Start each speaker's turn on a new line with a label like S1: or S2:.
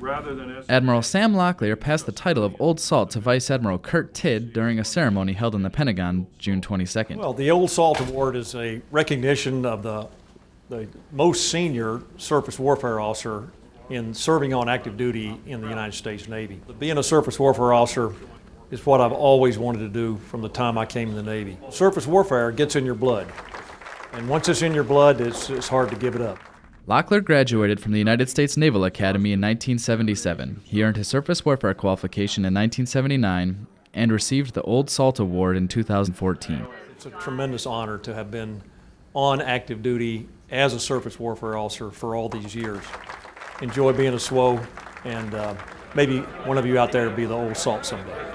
S1: rather than as
S2: Admiral Sam Locklear passed the title of Old Salt to Vice Admiral Kurt Tidd during a ceremony held in the Pentagon June 22nd.
S3: Well, the Old Salt Award is a recognition of the, the most senior surface warfare officer in serving on active duty in the United States Navy. Being a surface warfare officer is what I've always wanted to do from the time I came in the Navy. Surface warfare gets in your blood, and once it's in your blood, it's, it's hard to give it up.
S2: Locklear graduated from the United States Naval Academy in 1977. He earned his surface warfare qualification in 1979 and received the Old Salt Award in 2014.
S3: It's a tremendous honor to have been on active duty as a surface warfare officer for all these years. Enjoy being a SWO, and uh, maybe one of you out there will be the old salt someday.